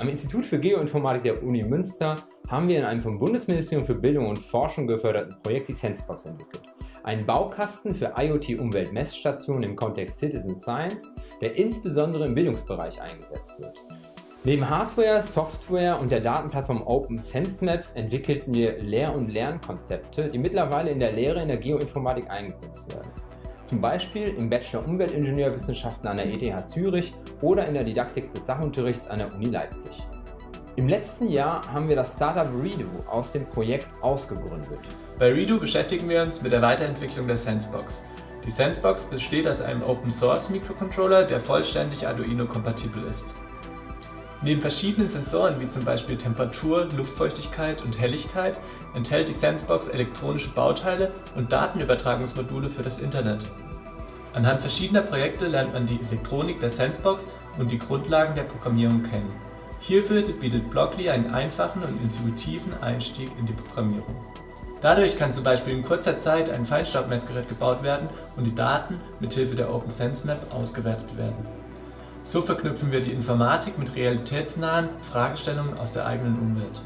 Am Institut für Geoinformatik der Uni Münster haben wir in einem vom Bundesministerium für Bildung und Forschung geförderten Projekt die Sensebox entwickelt. Einen Baukasten für IoT-Umweltmessstationen im Kontext Citizen Science, der insbesondere im Bildungsbereich eingesetzt wird. Neben Hardware, Software und der Datenplattform Open SenseMap entwickelten wir Lehr- und Lernkonzepte, die mittlerweile in der Lehre in der Geoinformatik eingesetzt werden. Zum Beispiel im Bachelor Umweltingenieurwissenschaften an der ETH Zürich oder in der Didaktik des Sachunterrichts an der Uni Leipzig. Im letzten Jahr haben wir das Startup Redo aus dem Projekt ausgegründet. Bei Redo beschäftigen wir uns mit der Weiterentwicklung der Sensebox. Die Sensebox besteht aus einem Open Source Mikrocontroller, der vollständig Arduino kompatibel ist. Neben verschiedenen Sensoren wie zum Beispiel Temperatur, Luftfeuchtigkeit und Helligkeit enthält die Sensebox elektronische Bauteile und Datenübertragungsmodule für das Internet. Anhand verschiedener Projekte lernt man die Elektronik der Sensebox und die Grundlagen der Programmierung kennen. Hierfür bietet Blockly einen einfachen und intuitiven Einstieg in die Programmierung. Dadurch kann zum Beispiel in kurzer Zeit ein Feinstaubmessgerät gebaut werden und die Daten mithilfe der OpenSenseMap ausgewertet werden. So verknüpfen wir die Informatik mit realitätsnahen Fragestellungen aus der eigenen Umwelt.